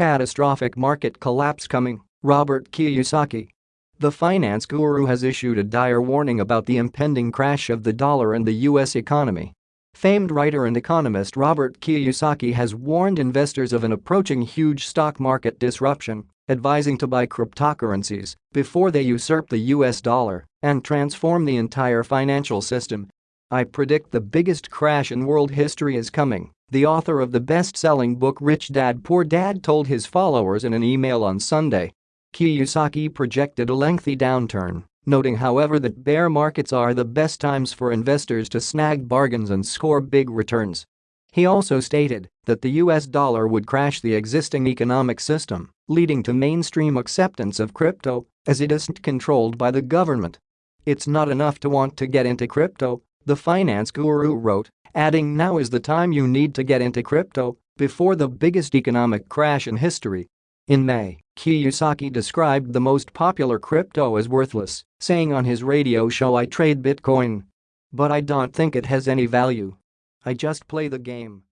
catastrophic market collapse coming, Robert Kiyosaki. The finance guru has issued a dire warning about the impending crash of the dollar and the U.S. economy. Famed writer and economist Robert Kiyosaki has warned investors of an approaching huge stock market disruption, advising to buy cryptocurrencies before they usurp the US dollar and transform the entire financial system. I predict the biggest crash in world history is coming, the author of the best-selling book Rich Dad Poor Dad told his followers in an email on Sunday. Kiyosaki projected a lengthy downturn, noting however that bear markets are the best times for investors to snag bargains and score big returns. He also stated that the US dollar would crash the existing economic system, leading to mainstream acceptance of crypto as it isn't controlled by the government. It's not enough to want to get into crypto, the finance guru wrote, adding now is the time you need to get into crypto before the biggest economic crash in history. In May, Kiyosaki described the most popular crypto as worthless, saying on his radio show I trade Bitcoin. But I don't think it has any value. I just play the game.